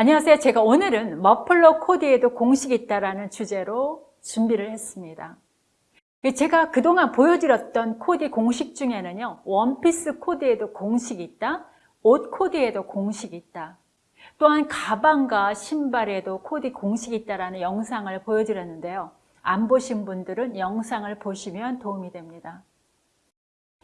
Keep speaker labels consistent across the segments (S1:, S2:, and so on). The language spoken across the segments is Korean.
S1: 안녕하세요. 제가 오늘은 머플러 코디에도 공식이 있다라는 주제로 준비를 했습니다. 제가 그동안 보여드렸던 코디 공식 중에는요. 원피스 코디에도 공식이 있다. 옷 코디에도 공식이 있다. 또한 가방과 신발에도 코디 공식이 있다라는 영상을 보여드렸는데요. 안 보신 분들은 영상을 보시면 도움이 됩니다.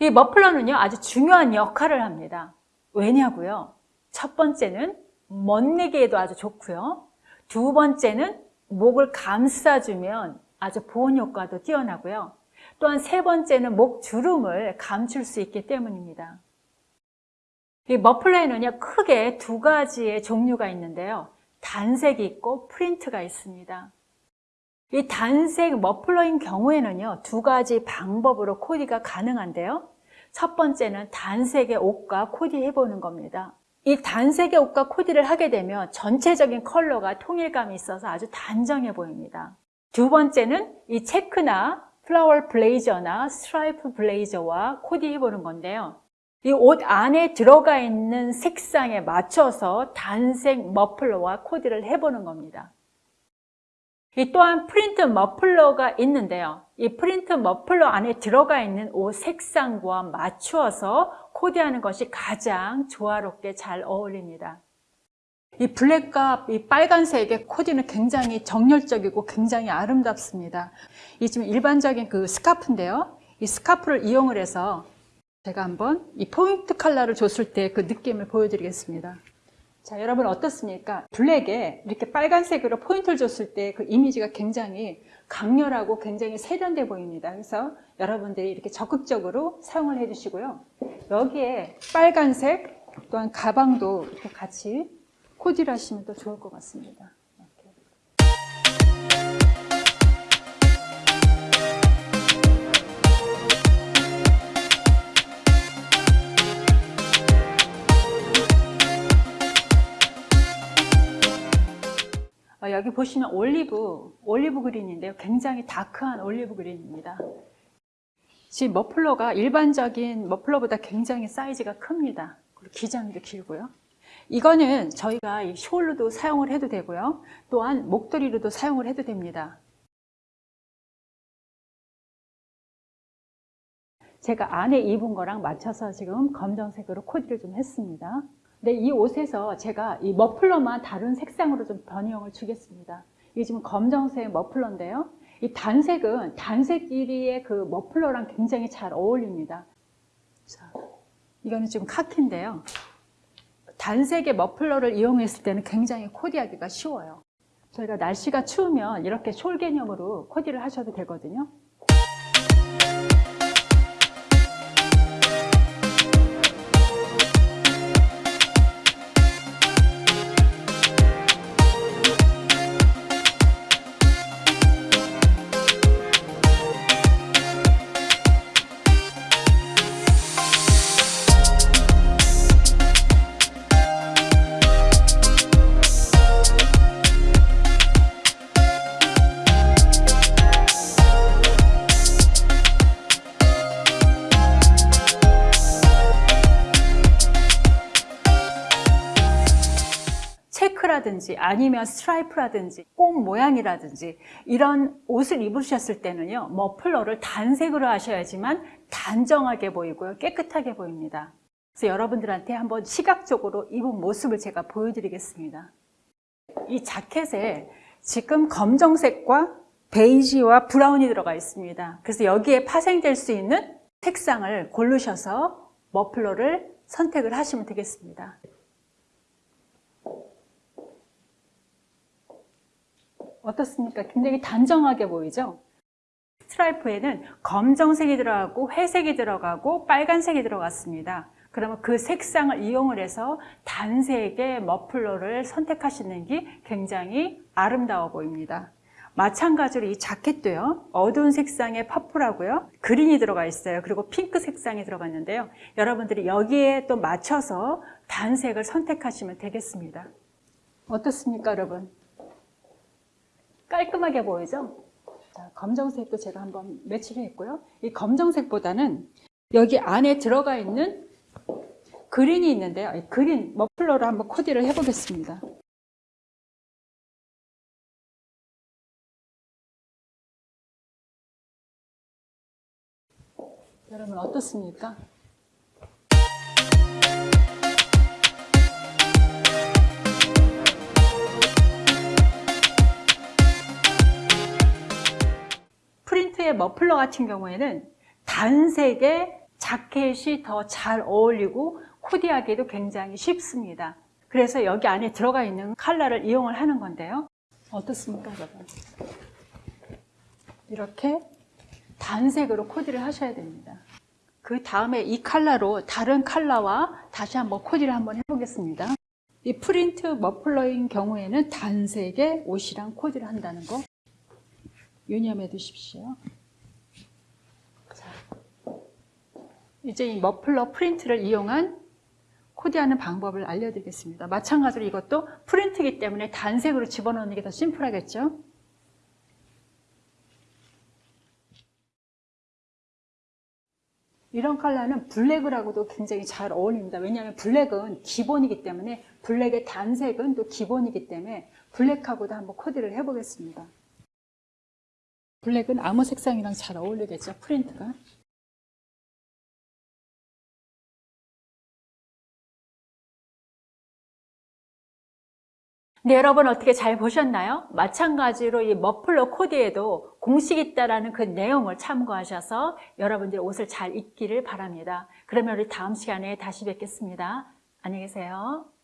S1: 이 머플러는요. 아주 중요한 역할을 합니다. 왜냐고요? 첫 번째는 멋내기에도 아주 좋고요. 두 번째는 목을 감싸주면 아주 보온 효과도 뛰어나고요. 또한 세 번째는 목 주름을 감출 수 있기 때문입니다. 이 머플러에는요, 크게 두 가지의 종류가 있는데요. 단색이 있고 프린트가 있습니다. 이 단색 머플러인 경우에는요, 두 가지 방법으로 코디가 가능한데요. 첫 번째는 단색의 옷과 코디 해보는 겁니다. 이 단색의 옷과 코디를 하게 되면 전체적인 컬러가 통일감이 있어서 아주 단정해 보입니다. 두 번째는 이 체크나 flower 블레이저나 스트라이프 블레이저와 코디 해 보는 건데요. 이 옷 안에 들어가 있는 색상에 맞춰서 단색 머플러와 코디를 해보는 겁니다. 이 또한 프린트 머플러가 있는데요. 이 프린트 머플러 안에 들어가 있는 옷 색상과 맞추어서 코디하는 것이 가장 조화롭게 잘 어울립니다. 이 블랙과 이 빨간색의 코디는 굉장히 정열적이고 굉장히 아름답습니다. 이 지금 일반적인 그 스카프인데요. 이 스카프를 이용을 해서 제가 한번 이 포인트 컬러를 줬을 때 그 느낌을 보여드리겠습니다. 자, 여러분 어떻습니까? 블랙에 이렇게 빨간색으로 포인트를 줬을 때 그 이미지가 굉장히 강렬하고 굉장히 세련돼 보입니다. 그래서 여러분들이 이렇게 적극적으로 사용을 해주시고요. 여기에 빨간색 또한 가방도 이렇게 같이 코디를 하시면 또 좋을 것 같습니다. 어, 여기 보시면 올리브, 올리브 그린인데요. 굉장히 다크한 올리브 그린입니다. 지금 머플러가 일반적인 머플러보다 굉장히 사이즈가 큽니다. 그리고 기장도 길고요. 이거는 저희가 숄로도 사용을 해도 되고요. 또한 목도리로도 사용을 해도 됩니다. 제가 안에 입은 거랑 맞춰서 지금 검정색으로 코디를 좀 했습니다. 근데 이 옷에서 제가 이 머플러만 다른 색상으로 좀 변형을 주겠습니다. 이게 지금 검정색 머플러인데요. 이 단색은 단색 길이의 그 머플러랑 굉장히 잘 어울립니다. 자, 이거는 지금 카키인데요. 단색의 머플러를 이용했을 때는 굉장히 코디하기가 쉬워요. 저희가 날씨가 추우면 이렇게 숄 개념으로 코디를 하셔도 되거든요. 체크라든지 아니면 스트라이프라든지 꽃 모양이라든지 이런 옷을 입으셨을 때는요 머플러를 단색으로 하셔야지만 단정하게 보이고요 깨끗하게 보입니다. 그래서 여러분들한테 한번 시각적으로 입은 모습을 제가 보여드리겠습니다. 이 자켓에 지금 검정색과 베이지와 브라운이 들어가 있습니다. 그래서 여기에 파생될 수 있는 색상을 고르셔서 머플러를 선택을 하시면 되겠습니다 어떻습니까? 굉장히 단정하게 보이죠? 스트라이프에는 검정색이 들어가고 회색이 들어가고 빨간색이 들어갔습니다. 그러면 그 색상을 이용을 해서 단색의 머플러를 선택하시는 게 굉장히 아름다워 보입니다. 마찬가지로 이 자켓도요. 어두운 색상의 퍼플하고요. 그린이 들어가 있어요. 그리고 핑크 색상이 들어갔는데요. 여러분들이 여기에 또 맞춰서 단색을 선택하시면 되겠습니다. 어떻습니까 여러분? 깔끔하게 보이죠? 자, 검정색도 제가 한번 매치를 했고요. 이 검정색보다는 여기 안에 들어가 있는 그린이 있는데요. 이 그린 머플러로 한번 코디를 해보겠습니다. 여러분 어떻습니까? 프린트의 머플러 같은 경우에는 단색의 자켓이 더 잘 어울리고 코디하기도 굉장히 쉽습니다. 그래서 여기 안에 들어가 있는 컬러를 이용을 하는 건데요. 어떻습니까, 여러분? 이렇게 단색으로 코디를 하셔야 됩니다. 그 다음에 이 컬러로 다른 컬러와 다시 한번 코디를 한번 해보겠습니다. 이 프린트 머플러인 경우에는 단색의 옷이랑 코디를 한다는 거 유념해 두십시오. 자, 이제 이 머플러 프린트를 이용한 코디하는 방법을 알려드리겠습니다. 마찬가지로 이것도 프린트이기 때문에 단색으로 집어넣는 게 더 심플하겠죠? 이런 컬러는 블랙하고도 굉장히 잘 어울립니다. 왜냐하면 블랙은 기본이기 때문에 블랙의 단색은 또 기본이기 때문에 블랙하고도 한번 코디를 해보겠습니다. 블랙은 아무 색상이랑 잘 어울리겠죠, 프린트가. 네, 여러분 어떻게 잘 보셨나요? 마찬가지로 이 머플러 코디에도 공식이 있다라는 그 내용을 참고하셔서 여러분들이 옷을 잘 입기를 바랍니다. 그러면 우리 다음 시간에 다시 뵙겠습니다. 안녕히 계세요.